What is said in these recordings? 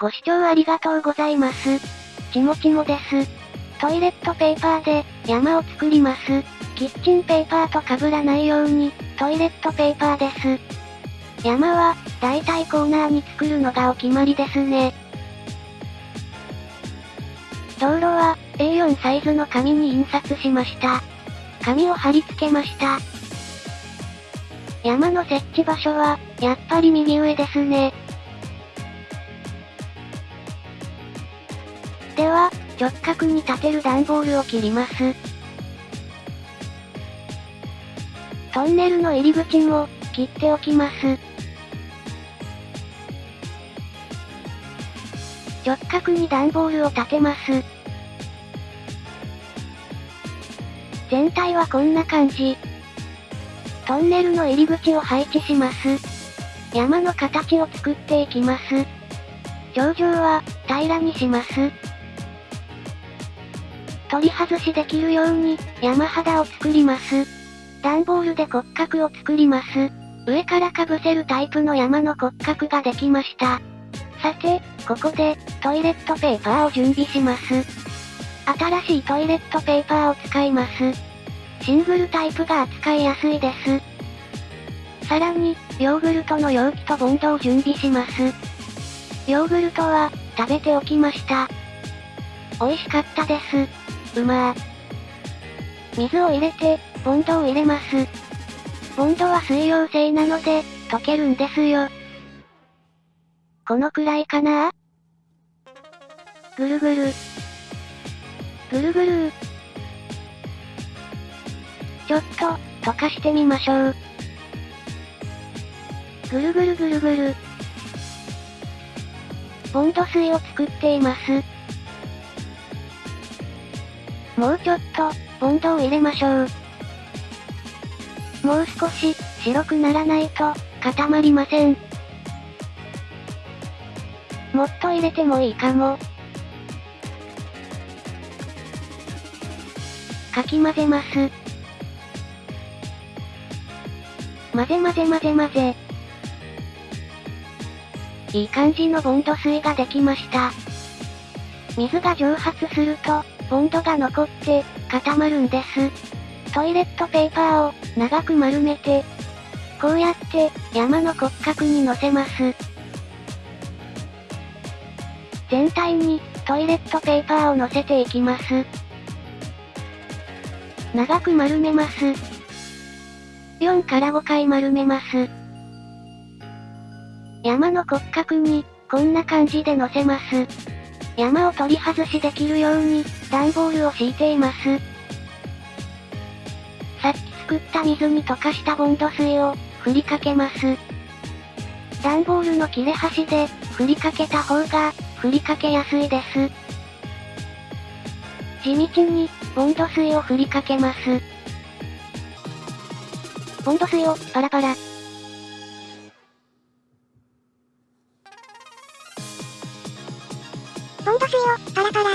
ご視聴ありがとうございます。ちもちもです。トイレットペーパーで山を作ります。キッチンペーパーと被らないように、トイレットペーパーです。山は、だいたいコーナーに作るのがお決まりですね。道路は、A4 サイズの紙に印刷しました。紙を貼り付けました。山の設置場所は、やっぱり右上ですね。では、直角に立てる段ボールを切ります。トンネルの入り口も、切っておきます。直角に段ボールを立てます。全体はこんな感じ。トンネルの入り口を配置します。山の形を作っていきます。頂上は、平らにします。取り外しできるように、山肌を作ります。段ボールで骨格を作ります。上から被せるタイプの山の骨格ができました。さて、ここで、トイレットペーパーを準備します。新しいトイレットペーパーを使います。シングルタイプが扱いやすいです。さらに、ヨーグルトの容器とボンドを準備します。ヨーグルトは、食べておきました。美味しかったです。うまー。水を入れて、ボンドを入れます。ボンドは水溶性なので、溶けるんですよ。このくらいかな？ぐるぐる。ぐるぐるちょっと、溶かしてみましょう。ぐるぐるぐるぐる。ボンド水を作っています。もうちょっと、ボンドを入れましょう。もう少し、白くならないと、固まりません。もっと入れてもいいかも。かき混ぜます。混ぜ混ぜ混ぜ混ぜ。いい感じのボンド水ができました。水が蒸発すると、ボンドが残って、固まるんです。トイレットペーパーを、長く丸めて、こうやって、山の骨格に乗せます。全体に、トイレットペーパーを乗せていきます。長く丸めます。4から5回丸めます。山の骨格に、こんな感じで乗せます。山を取り外しできるように、段ボールを敷いています。さっき作った水に溶かしたボンド水を、振りかけます。段ボールの切れ端で、振りかけた方が、振りかけやすいです。地道に、ボンド水を振りかけます。ボンド水を、パラパラ。ボンド水を、パラパラ。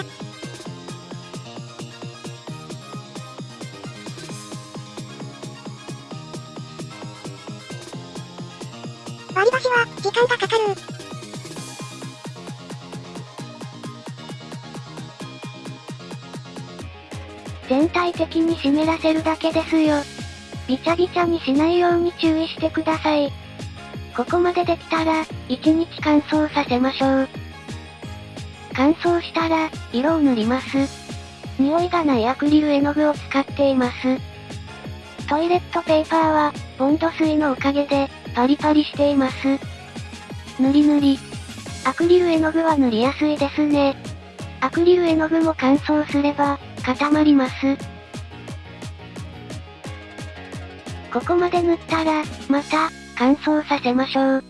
割り箸は、時間がかかる。全体的に湿らせるだけですよ。びちゃびちゃにしないように注意してください。ここまでできたら、1日乾燥させましょう。乾燥したら、色を塗ります。匂いがないアクリル絵の具を使っています。トイレットペーパーは、ボンド水のおかげで、パリパリしています。塗り塗り。アクリル絵の具は塗りやすいですね。アクリル絵の具も乾燥すれば、固まります。ここまで塗ったら、また、乾燥させましょう。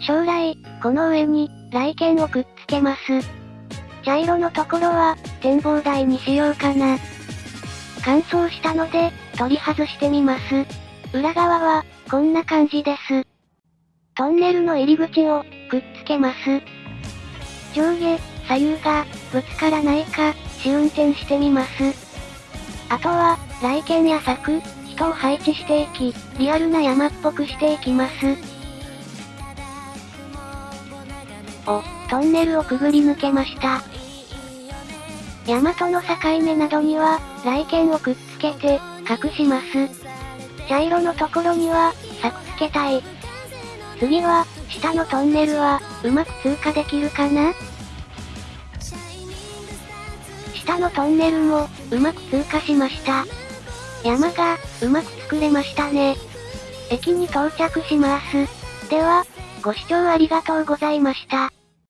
将来、この上に、来剣をくっつけます。茶色のところは、展望台にしようかな。乾燥したので、取り外してみます。裏側は、こんな感じです。トンネルの入り口を、くっつけます。上下、左右が、ぶつからないか、試運転してみます。あとは、来剣や柵、人を配置していき、リアルな山っぽくしていきます。お、トンネルをくぐり抜けました。山との境目などには、来剣をくっつけて、隠します。茶色のところには、作付けたい。次は、下のトンネルは、うまく通過できるかな？下のトンネルも、うまく通過しました。山が、うまく作れましたね。駅に到着します。では、ご視聴ありがとうございました。